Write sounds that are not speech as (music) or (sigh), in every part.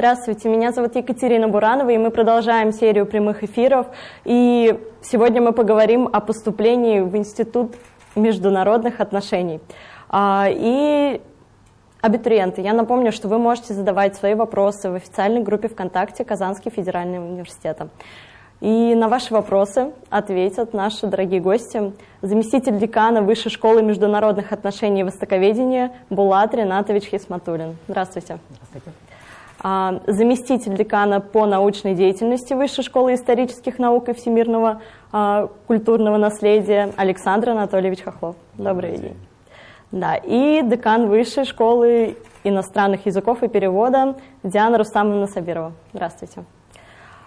Здравствуйте, меня зовут Екатерина Буранова, и мы продолжаем серию прямых эфиров. И сегодня мы поговорим о поступлении в Институт международных отношений. А, и абитуриенты, я напомню, что вы можете задавать свои вопросы в официальной группе ВКонтакте Казанский федеральный университет. И на ваши вопросы ответят наши дорогие гости. Заместитель декана Высшей школы международных отношений и востоковедения Булат Ринатович Хисматулин. Здравствуйте. Здравствуйте. А, заместитель декана по научной деятельности Высшей школы исторических наук и всемирного а, культурного наследия Александр Анатольевич Хохлов. Добрый, Добрый день. день. Да, и декан Высшей школы иностранных языков и перевода Диана Рустамовна Сабирова. Здравствуйте.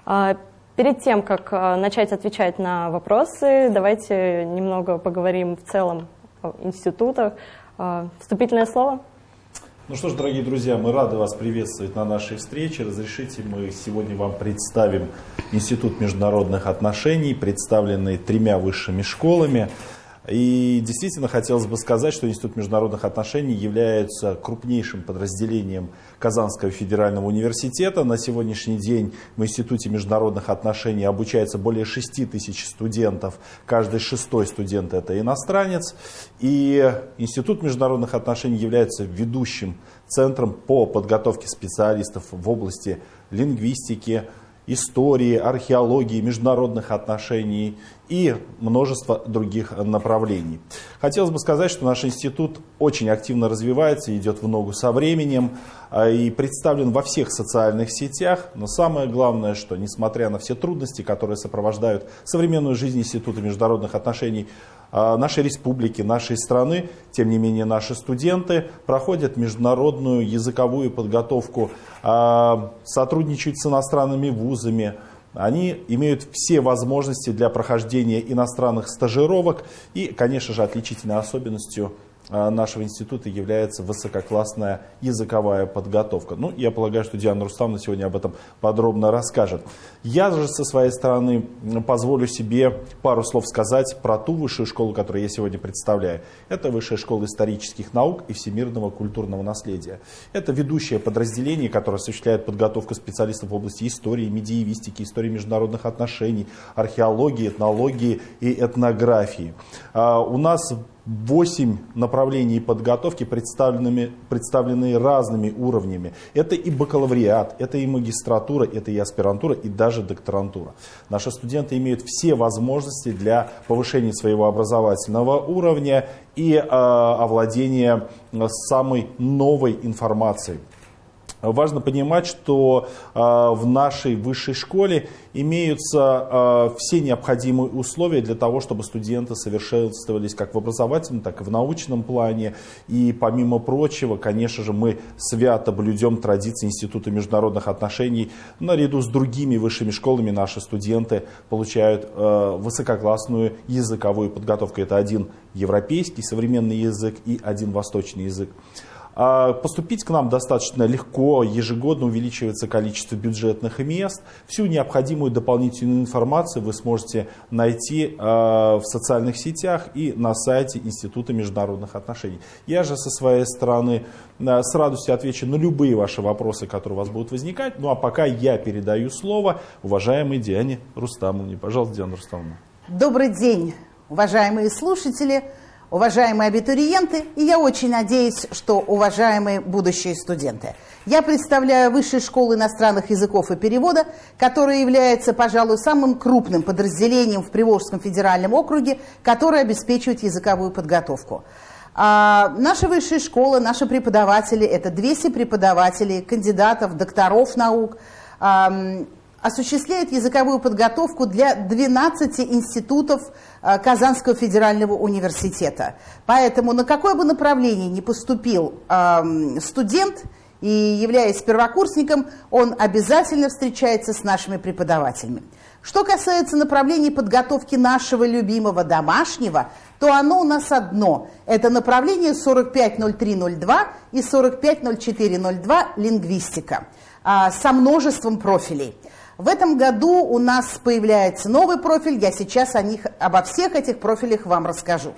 А, перед тем, как начать отвечать на вопросы, давайте немного поговорим в целом о институтах. Вступительное слово – ну что ж, дорогие друзья, мы рады вас приветствовать на нашей встрече. Разрешите, мы сегодня вам представим Институт международных отношений, представленный тремя высшими школами. И действительно хотелось бы сказать, что Институт международных отношений является крупнейшим подразделением Казанского федерального университета. На сегодняшний день в Институте международных отношений обучается более 6 тысяч студентов. Каждый шестой студент это иностранец. И Институт международных отношений является ведущим центром по подготовке специалистов в области лингвистики, истории, археологии, международных отношений и множество других направлений. Хотелось бы сказать, что наш институт очень активно развивается, идет в ногу со временем а, и представлен во всех социальных сетях. Но самое главное, что несмотря на все трудности, которые сопровождают современную жизнь Института международных отношений, нашей республики, нашей страны, тем не менее наши студенты проходят международную языковую подготовку, а, сотрудничают с иностранными вузами, они имеют все возможности для прохождения иностранных стажировок и, конечно же, отличительной особенностью а, нашего института является высококлассная языковая подготовка. Ну, я полагаю, что Диана Рустамовна сегодня об этом подробно расскажет. Я же со своей стороны позволю себе пару слов сказать про ту высшую школу, которую я сегодня представляю. Это Высшая школа исторических наук и всемирного культурного наследия. Это ведущее подразделение, которое осуществляет подготовку специалистов в области истории, медиевистики, истории международных отношений, археологии, этнологии и этнографии. А, у нас Восемь направлений подготовки представлены, представлены разными уровнями. Это и бакалавриат, это и магистратура, это и аспирантура, и даже докторантура. Наши студенты имеют все возможности для повышения своего образовательного уровня и э, овладения самой новой информацией. Важно понимать, что э, в нашей высшей школе имеются э, все необходимые условия для того, чтобы студенты совершенствовались как в образовательном, так и в научном плане. И помимо прочего, конечно же, мы свято блюдем традиции Института международных отношений. Наряду с другими высшими школами наши студенты получают э, высококлассную языковую подготовку. Это один европейский современный язык и один восточный язык. А поступить к нам достаточно легко, ежегодно увеличивается количество бюджетных мест. Всю необходимую дополнительную информацию вы сможете найти а, в социальных сетях и на сайте Института международных отношений. Я же со своей стороны а, с радостью отвечу на любые ваши вопросы, которые у вас будут возникать. Ну а пока я передаю слово уважаемой Диане Рустамовне. Пожалуйста, Диана Рустамовна. Добрый день, уважаемые слушатели уважаемые абитуриенты, и я очень надеюсь, что уважаемые будущие студенты. Я представляю Высшую школу иностранных языков и перевода, которая является, пожалуй, самым крупным подразделением в Приволжском федеральном округе, которое обеспечивает языковую подготовку. А наша высшая школа, наши преподаватели, это 200 преподавателей, кандидатов, докторов наук, осуществляет языковую подготовку для 12 институтов э, Казанского федерального университета. Поэтому на какое бы направление ни поступил студент, и являясь первокурсником, он обязательно встречается с нашими преподавателями. Что касается направлений подготовки нашего любимого домашнего, то оно у нас одно. Это направление 450302 и 450402 лингвистика а, со множеством профилей. В этом году у нас появляется новый профиль, я сейчас о них, обо всех этих профилях вам расскажу.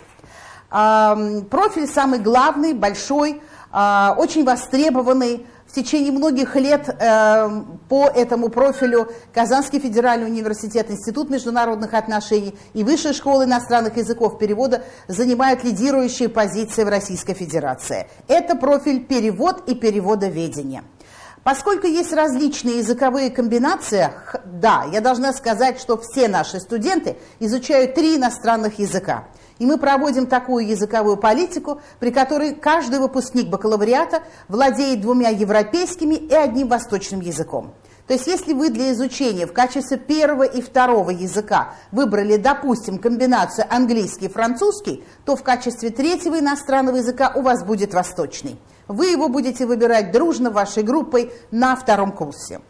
Профиль самый главный, большой, а, очень востребованный в течение многих лет э, по этому профилю Казанский федеральный университет, Институт международных отношений и Высшая школа иностранных языков перевода занимают лидирующие позиции в Российской Федерации. Это профиль перевод и переводоведение. Поскольку есть различные языковые комбинации, да, я должна сказать, что все наши студенты изучают три иностранных языка. И мы проводим такую языковую политику, при которой каждый выпускник бакалавриата владеет двумя европейскими и одним восточным языком. То есть если вы для изучения в качестве первого и второго языка выбрали, допустим, комбинацию английский и французский, то в качестве третьего иностранного языка у вас будет восточный. Вы его будете выбирать дружно вашей группой на втором курсе.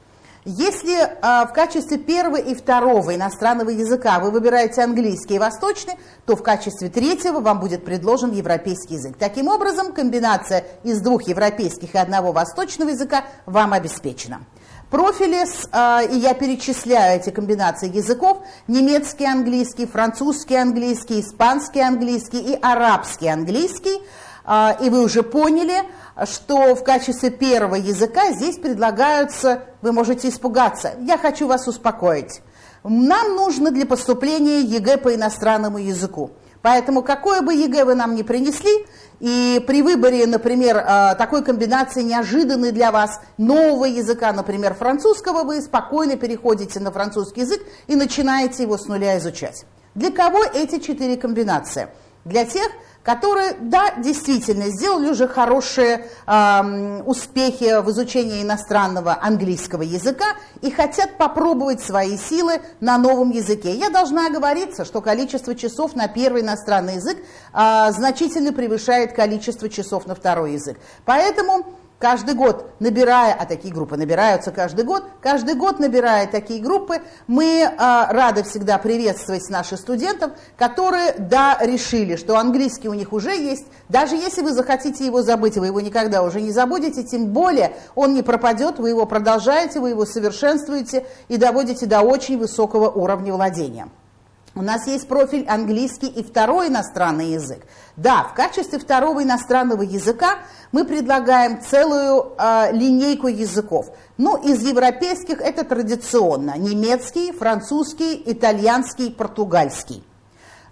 Если э, в качестве первого и второго иностранного языка вы выбираете английский и восточный, то в качестве третьего вам будет предложен европейский язык. Таким образом, комбинация из двух европейских и одного восточного языка вам обеспечена. Профили, э, и я перечисляю эти комбинации языков, немецкий английский, французский английский, испанский английский и арабский английский – а, и вы уже поняли, что в качестве первого языка здесь предлагаются, вы можете испугаться, я хочу вас успокоить. Нам нужно для поступления ЕГЭ по иностранному языку. Поэтому какое бы ЕГЭ вы нам не принесли, и при выборе, например, а, такой комбинации неожиданной для вас нового языка, например, французского, вы спокойно переходите на французский язык и начинаете его с нуля изучать. Для кого эти четыре комбинации? Для тех, которые, да, действительно, сделали уже хорошие э, успехи в изучении иностранного английского языка и хотят попробовать свои силы на новом языке. Я должна оговориться, что количество часов на первый иностранный язык э, значительно превышает количество часов на второй язык. Поэтому каждый год набирая, а такие группы набираются каждый год, каждый год набирая такие группы, мы э, рады всегда приветствовать наших студентов, которые, да, решили, что английский у них уже есть, даже если вы захотите его забыть, вы его никогда уже не забудете, тем более он не пропадет, вы его продолжаете, вы его совершенствуете и доводите до очень высокого уровня владения. У нас есть профиль английский и второй иностранный язык. Да, в качестве второго иностранного языка мы предлагаем целую э, линейку языков. Ну, из европейских это традиционно немецкий, французский, итальянский, португальский.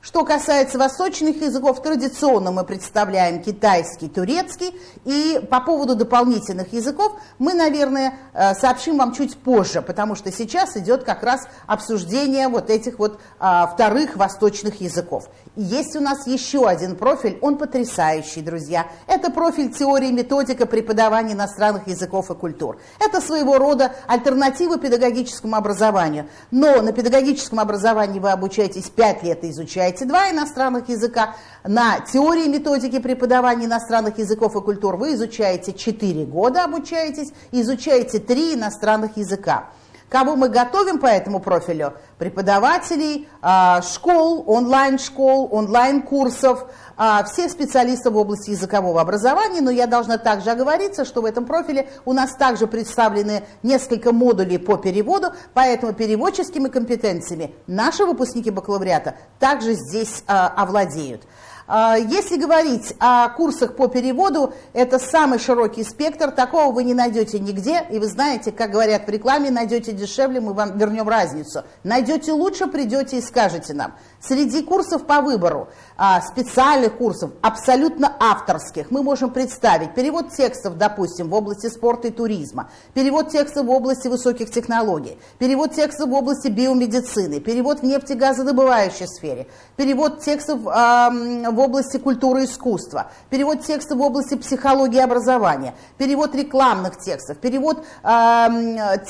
Что касается восточных языков, традиционно мы представляем китайский, турецкий. И по поводу дополнительных языков мы, наверное, э, сообщим вам чуть позже, потому что сейчас идет как раз обсуждение вот этих вот а, вторых восточных языков. И есть у нас еще один профиль, он потрясающий, друзья. Это профиль теории и методика преподавания иностранных языков и культур. Это своего рода альтернатива педагогическому образованию. Но на педагогическом образовании вы обучаетесь 5 лет и изучаете два иностранных языка, на теории методики преподавания иностранных языков и культур вы изучаете 4 года, обучаетесь, изучаете 3 иностранных языка. Кого мы готовим по этому профилю? Преподавателей, а, школ, онлайн-школ, онлайн-курсов, а, всех специалистов в области языкового образования, но я должна также оговориться, что в этом профиле у нас также представлены несколько модулей по переводу, поэтому переводческими компетенциями наши выпускники бакалавриата также здесь а, овладеют. А, если говорить о курсах по переводу, это самый широкий спектр, такого вы не найдете нигде, и вы знаете, как говорят в рекламе, найдете дешевле, мы вам вернем разницу. Найдете лучше, придете и скажете нам. Среди курсов по выбору, а, специальных курсов, абсолютно авторских, мы можем представить перевод текстов, допустим, в области спорта и туризма, перевод текстов в области высоких технологий, перевод текстов в области биомедицины, перевод в нефтегазодобывающей сфере, перевод текстов в области культуры и искусства, перевод текстов в области психологии и образования, перевод рекламных текстов, перевод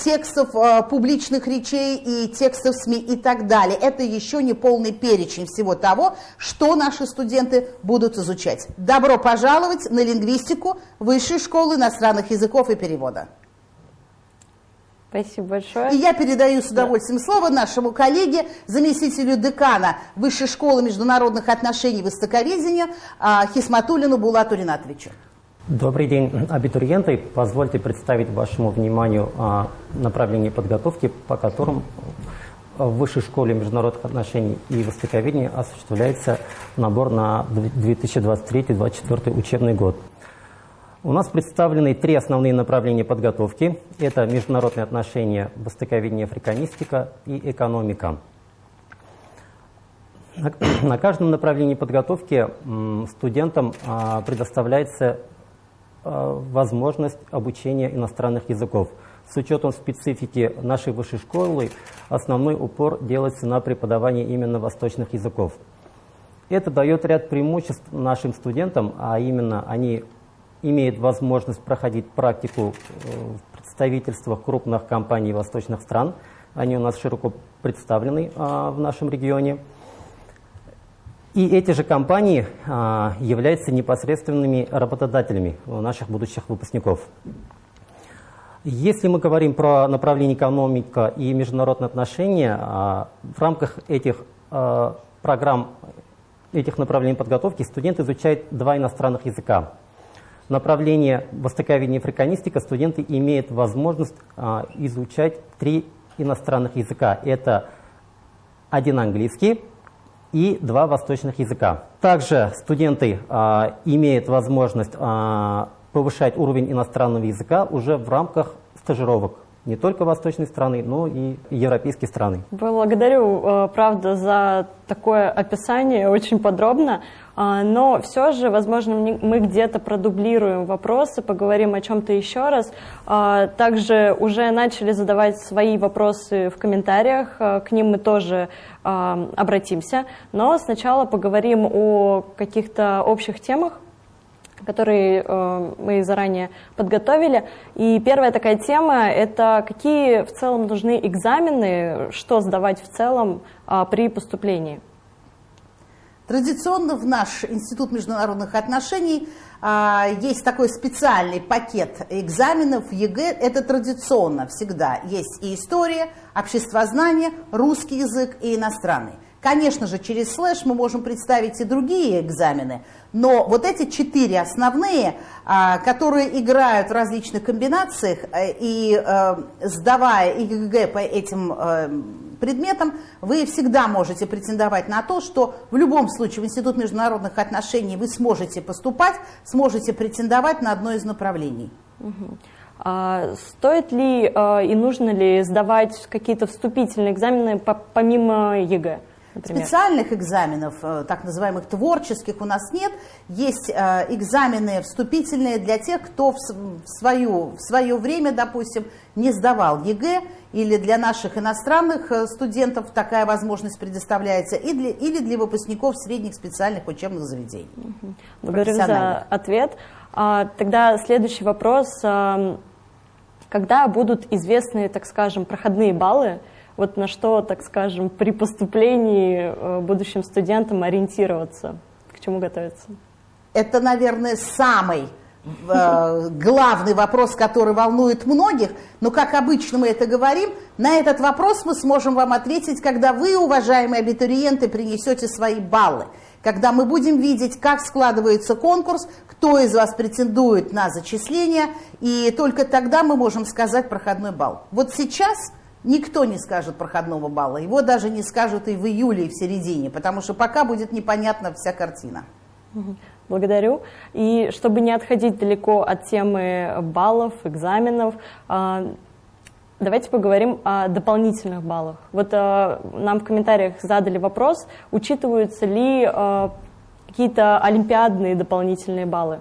текстов а, публичных речей и текстов СМИ и так далее. Это еще не полный перечень всего того, что наши студенты будут изучать. Добро пожаловать на лингвистику Высшей школы иностранных языков и перевода. Спасибо большое. И я передаю с удовольствием да. слово нашему коллеге, заместителю декана Высшей школы международных отношений и востоковедения а, Хисматулину Булату Ринатовичу. Добрый день, абитуриенты. Позвольте представить вашему вниманию а, направление подготовки, по которым в Высшей школе международных отношений и востоковедения осуществляется набор на 2023-2024 учебный год. У нас представлены три основные направления подготовки. Это международные отношения, востоковедение, африканистика и экономика. На (clears throat) каждом направлении подготовки студентам а, предоставляется а, возможность обучения иностранных языков. С учетом специфики нашей высшей школы основной упор делается на преподавание именно восточных языков. Это дает ряд преимуществ нашим студентам, а именно они имеет возможность проходить практику э, в представительствах крупных компаний восточных стран. Они у нас широко представлены а, в нашем регионе. И эти же компании а, являются непосредственными работодателями наших будущих выпускников. Если мы говорим про направление экономика и международные отношения, а, в рамках этих программ, этих направлений подготовки студенты изучают два иностранных языка направление востоковедения и африканистика студенты имеют возможность а, изучать три иностранных языка. Это один английский и два восточных языка. Также студенты а, имеют возможность а, повышать уровень иностранного языка уже в рамках стажировок не только восточные страны, но и европейские страны. Благодарю, э, правда, за такое описание, очень подробно. А, но все же, возможно, мы где-то продублируем вопросы, поговорим о чем-то еще раз. А, также уже начали задавать свои вопросы в комментариях, а, к ним мы тоже обратимся. Но сначала поговорим о каких-то общих темах, которые э, мы заранее подготовили. И первая такая тема – это какие в целом нужны экзамены, что сдавать в целом э, при поступлении. Традиционно в наш Институт международных отношений а, есть такой специальный пакет экзаменов ЕГЭ. Это традиционно всегда. Есть и история, обществознание, русский язык и иностранный. Конечно же, через слэш мы можем представить и другие экзамены, но вот эти четыре основные, а, которые играют в различных комбинациях, э, и э, сдавая ЕГЭ по этим э, предметам, вы всегда можете претендовать на то, что в любом случае в Институт международных отношений вы сможете поступать, сможете претендовать на одно из направлений. А стоит ли и нужно ли сдавать какие-то вступительные экзамены помимо ЕГЭ? Например? Специальных экзаменов, э, так называемых творческих, у нас нет. Есть э, экзамены вступительные для тех, кто в, свою, в свое время, допустим, не сдавал ЕГЭ, или для наших иностранных э, студентов такая возможность предоставляется, и для, или для выпускников средних специальных учебных заведений. Благодарю за ответ. А, тогда следующий вопрос. Когда будут известны, так скажем, проходные баллы вот на что, так скажем, при поступлении э, будущим студентам ориентироваться, к чему готовиться? Это, наверное, самый э, главный вопрос, который волнует многих, но, как обычно мы это говорим, на этот вопрос мы сможем вам ответить, когда вы, уважаемые абитуриенты, принесете свои баллы, когда мы будем видеть, как складывается конкурс, кто из вас претендует на зачисление, и только тогда мы можем сказать проходной балл. Вот сейчас Никто не скажет проходного балла. Его даже не скажут и в июле, и в середине, потому что пока будет непонятна вся картина. Благодарю. И чтобы не отходить далеко от темы баллов, экзаменов, а, давайте поговорим о дополнительных баллах. Вот а, нам в комментариях задали вопрос, учитываются ли а, какие-то олимпиадные дополнительные баллы?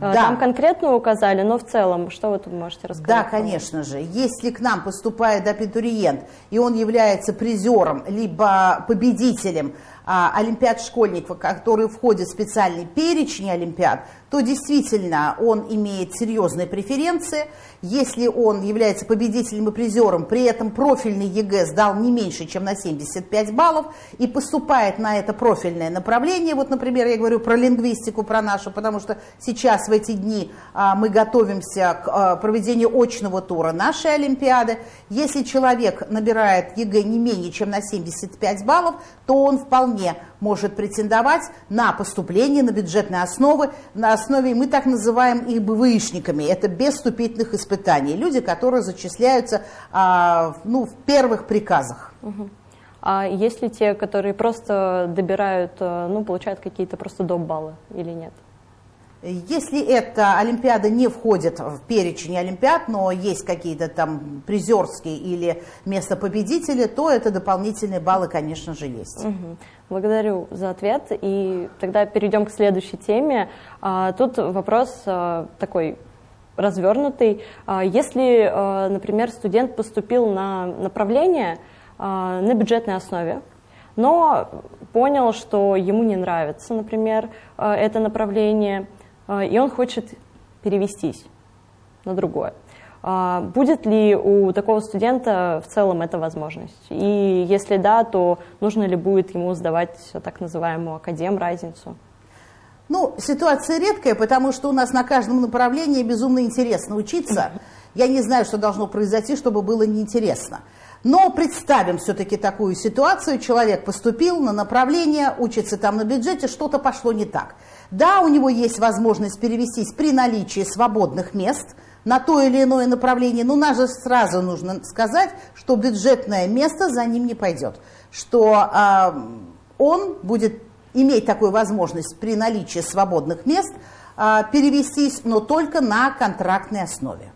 Э, да. Там конкретно указали, но в целом, что вы тут можете рассказать? Да, конечно же. Если к нам поступает абитуриент, и он является призером, либо победителем олимпиад школьников, которые входят в специальный перечень олимпиад, то действительно он имеет серьезные преференции. Если он является победителем и призером, при этом профильный ЕГЭ сдал не меньше, чем на 75 баллов, и поступает на это профильное направление, вот, например, я говорю про лингвистику, про нашу, потому что сейчас в эти дни а, мы готовимся к а, проведению очного тура нашей Олимпиады. Если человек набирает ЕГЭ не менее, чем на 75 баллов, то он вполне может претендовать на поступление на бюджетные основы, на основе, мы так называем их БВИшниками, это без вступительных испытаний, люди, которые зачисляются а, ну, в первых приказах. А есть ли те, которые просто добирают, э, ну, получают какие-то просто доп. баллы или нет? Если эта Олимпиада не входит в перечень Олимпиад, но есть какие-то там призерские или место победителя, то это дополнительные баллы, конечно же, есть. Угу. Благодарю за ответ. И тогда перейдем к следующей теме. А, тут вопрос а, такой развернутый. А, если, например, студент поступил на направление на бюджетной основе, но понял, что ему не нравится, например, это направление – и он хочет перевестись на другое. А, будет ли у такого студента в целом эта возможность? И если да, то нужно ли будет ему сдавать так называемую академ-разницу? Ну, ситуация редкая, потому что у нас на каждом направлении безумно интересно учиться. Я не знаю, что должно произойти, чтобы было неинтересно. Но представим все-таки такую ситуацию. Человек поступил на направление, учится там на бюджете, что-то пошло не так. Да, у него есть возможность перевестись при наличии свободных мест на то или иное направление, но нас же сразу нужно сказать, что бюджетное место за ним не пойдет, что э, он будет иметь такую возможность при наличии свободных мест э, перевестись, но только на контрактной основе.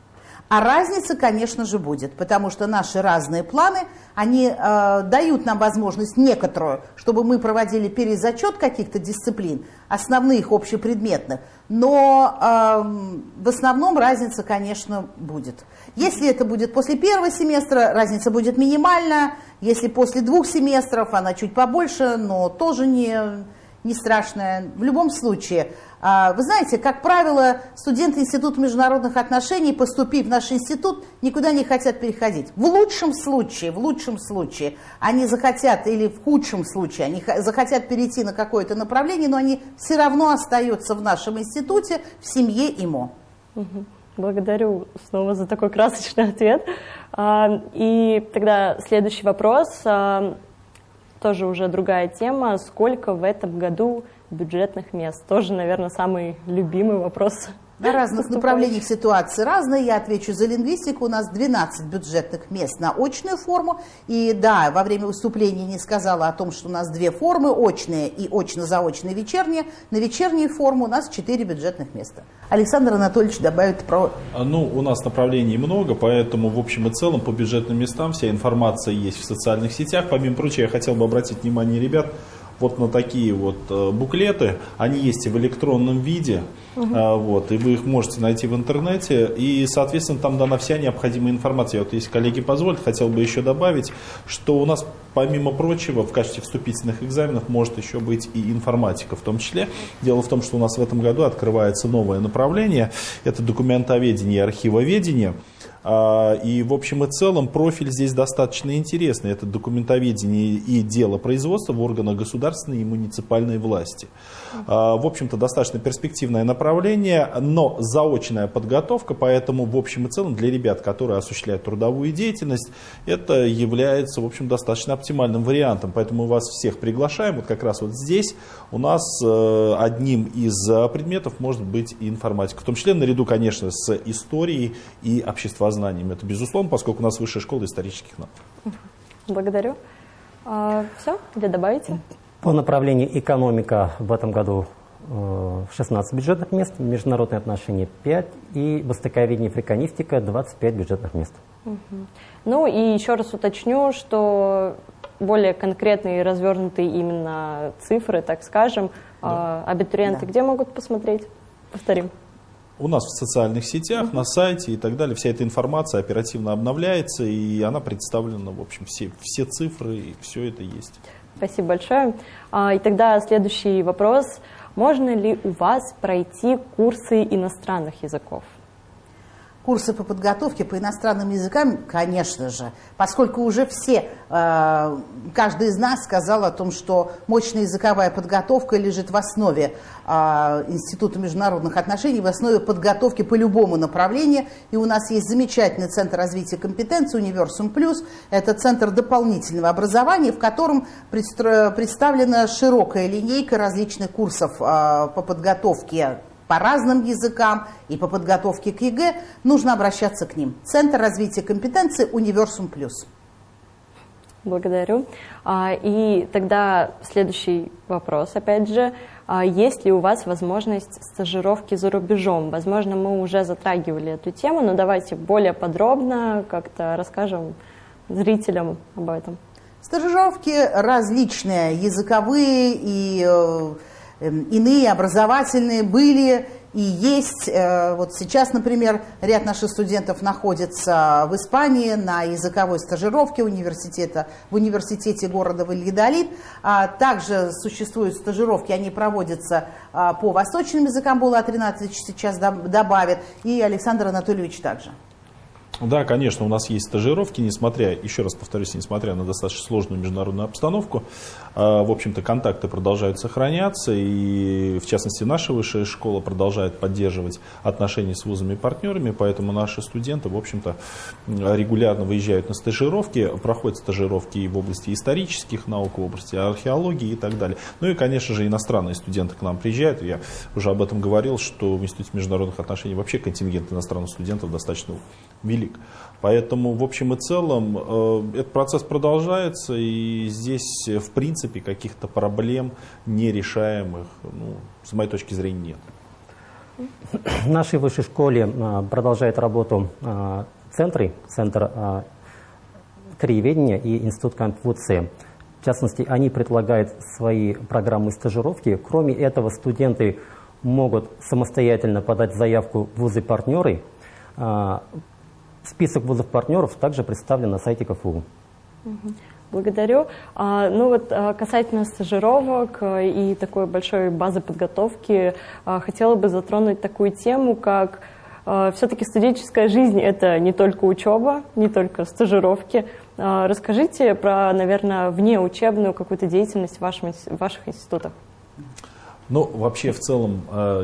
А разница, конечно же, будет, потому что наши разные планы, они э, дают нам возможность некоторую, чтобы мы проводили перезачет каких-то дисциплин, основных, общепредметных, но э, в основном разница, конечно, будет. Если это будет после первого семестра, разница будет минимальная, если после двух семестров, она чуть побольше, но тоже не, не страшная. В любом случае, вы знаете, как правило, студенты Института международных отношений, поступив в наш институт, никуда не хотят переходить. В лучшем случае, в лучшем случае, они захотят, или в худшем случае, они захотят перейти на какое-то направление, но они все равно остаются в нашем институте, в семье ИМО. Благодарю снова за такой красочный ответ. А, и тогда следующий вопрос, а, тоже уже другая тема. Сколько в этом году бюджетных мест. Тоже, наверное, самый любимый вопрос. На разных направлениях ситуации разные. Я отвечу за лингвистику. У нас 12 бюджетных мест на очную форму. И да, во время выступления не сказала о том, что у нас две формы, очные и очно-заочные вечерние. На вечернюю форму у нас 4 бюджетных места. Александр Анатольевич добавит про... А, ну, у нас направлений много, поэтому в общем и целом по бюджетным местам вся информация есть в социальных сетях. Помимо прочего, я хотел бы обратить внимание ребят, вот на такие вот э, буклеты. Они есть и в электронном виде, угу. вот, и вы их можете найти в интернете. И, соответственно, там дана вся необходимая информация. Вот, если коллеги позволят, хотел бы еще добавить, что у нас, помимо прочего, в качестве вступительных экзаменов может еще быть и информатика в том числе. Дело в том, что у нас в этом году открывается новое направление. Это документоведение и архивоведение. А, и в общем и целом профиль здесь достаточно интересный. Это документоведение и дело производства в органах государственной и муниципальной власти. А, в общем-то достаточно перспективное направление, но заочная подготовка, поэтому в общем и целом для ребят, которые осуществляют трудовую деятельность, это является в общем достаточно оптимальным вариантом. Поэтому мы вас всех приглашаем. Вот как раз вот здесь у нас э, одним из предметов может быть информатика. В том числе наряду, конечно, с историей и обществознаниями познаниями. Это безусловно, поскольку у нас высшая школа исторических наук. Благодарю. А, все, или добавите? По направлению экономика в этом году 16 э, бюджетных мест, международные отношения 5 и востоковедение и фриканистика 25 бюджетных мест. Угу. Ну и еще раз уточню, что более конкретные и развернутые именно цифры, так скажем, да. абитуриенты да. где могут посмотреть? Повторим у нас в социальных сетях, угу. на сайте и так далее. Вся эта информация оперативно обновляется, и она представлена, в общем, все, все цифры, и все это есть. Спасибо большое. А, и тогда следующий вопрос. Можно ли у вас пройти курсы иностранных языков? Курсы по подготовке по иностранным языкам, конечно же, поскольку уже все, э, каждый из нас сказал о том, что мощная языковая подготовка лежит в основе э, Института международных отношений, в основе подготовки по любому направлению. И у нас есть замечательный центр развития компетенции «Универсум Плюс». Это центр дополнительного образования, в котором представлена широкая линейка различных курсов э, по подготовке по разным языкам и по подготовке к ЕГЭ, нужно обращаться к ним. Центр развития компетенции «Универсум Плюс». Благодарю. А, и тогда следующий вопрос, опять же. А есть ли у вас возможность стажировки за рубежом? Возможно, мы уже затрагивали эту тему, но давайте более подробно как-то расскажем зрителям об этом. Стажировки различные, языковые и э, иные, образовательные были и есть. Э, вот сейчас, например, ряд наших студентов находится в Испании на языковой стажировке университета, в университете города Вальедолид. А также существуют стажировки, они проводятся а, по восточным языкам, Була 13 сейчас добавит, и Александр Анатольевич также. Да, конечно, у нас есть стажировки, несмотря, еще раз повторюсь, несмотря на достаточно сложную международную обстановку, в общем-то, контакты продолжают сохраняться, и, в частности, наша высшая школа продолжает поддерживать отношения с вузами и партнерами, поэтому наши студенты, в общем-то, регулярно выезжают на стажировки, проходят стажировки и в области исторических наук, в области археологии и так далее. Ну и, конечно же, иностранные студенты к нам приезжают. Я уже об этом говорил, что в Институте международных отношений вообще контингент иностранных студентов достаточно велик велик. Поэтому, в общем и целом, э, этот процесс продолжается, и здесь, в принципе, каких-то проблем нерешаемых, ну, с моей точки зрения, нет. В нашей высшей школе э, продолжает работу э, центры, центр краеведения и институт Конфуция. В частности, они предлагают свои программы стажировки. Кроме этого, студенты могут самостоятельно подать заявку в вузы-партнеры Список вузов-партнеров также представлен на сайте КФУ. Благодарю. А, ну вот а, касательно стажировок а, и такой большой базы подготовки, хотела бы затронуть такую тему, как все-таки студенческая жизнь – это не только учеба, не только стажировки. Расскажите про, наверное, внеучебную какую-то деятельность в, вашем, в ваших институтах. Ну, вообще, в целом,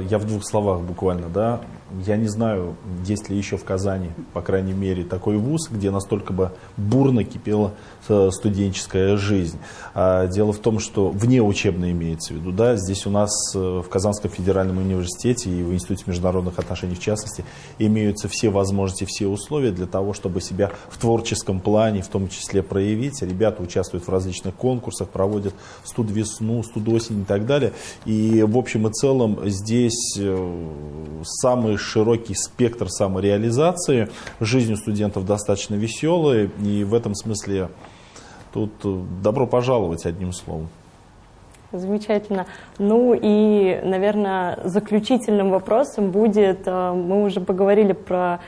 я в двух словах буквально, да, я не знаю, есть ли еще в Казани, по крайней мере, такой вуз, где настолько бы бурно кипела э, студенческая жизнь. А дело в том, что вне учебной имеется в виду. Да, здесь у нас э, в Казанском федеральном университете и в Институте международных отношений в частности имеются все возможности, все условия для того, чтобы себя в творческом плане в том числе проявить. Ребята участвуют в различных конкурсах, проводят студ весну, студ осень и так далее. И в общем и целом здесь э, самые широкий спектр самореализации. Жизнь у студентов достаточно веселая, и в этом смысле тут э, добро пожаловать, одним словом. Замечательно. Ну и, наверное, заключительным вопросом будет, э, мы уже поговорили про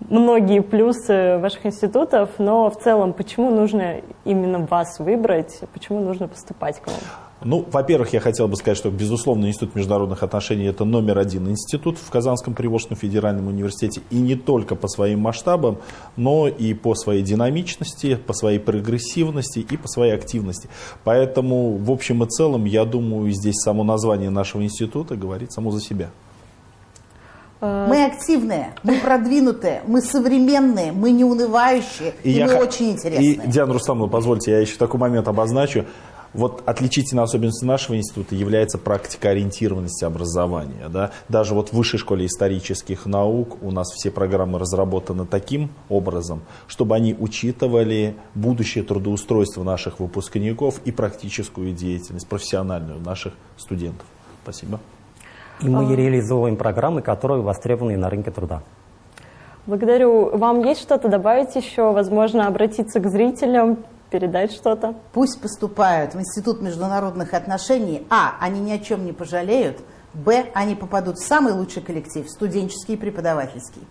многие плюсы ваших институтов, но в целом, почему нужно именно вас выбрать, почему нужно поступать к вам? Ну, во-первых, я хотел бы сказать, что, безусловно, Институт международных отношений – это номер один институт в Казанском Приволжском федеральном университете. И не только по своим масштабам, но и по своей динамичности, по своей прогрессивности и по своей активности. Поэтому, в общем и целом, я думаю, здесь само название нашего института говорит само за себя. Э, мы активные, мы продвинутые, мы современные, мы неунывающие, и, и мы х... очень интересные. И, Диана Рустамовна, позвольте, я еще такой момент обозначу. Вот отличительной особенностью нашего института является практика ориентированности образования. Да? Даже вот в высшей школе исторических наук у нас все программы разработаны таким образом, чтобы они учитывали будущее трудоустройство наших выпускников и практическую деятельность, профессиональную наших студентов. Спасибо. И мы а... реализовываем программы, которые востребованы на рынке труда. Благодарю. Вам есть что-то добавить еще? Возможно, обратиться к зрителям, передать что-то? Пусть поступают в Институт международных отношений. А. Они ни о чем не пожалеют. Б. Они попадут в самый лучший коллектив, студенческий и преподавательский.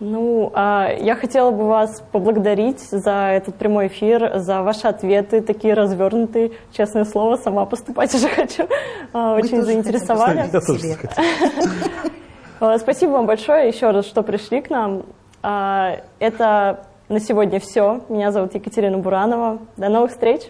Ну, а я хотела бы вас поблагодарить за этот прямой эфир, за ваши ответы, такие развернутые. Честное слово, сама поступать (laughs) уже хочу. А, очень заинтересовали. (laughs) А, спасибо вам большое еще раз, что пришли к нам. Это на сегодня все. Меня зовут Екатерина Буранова. До новых встреч!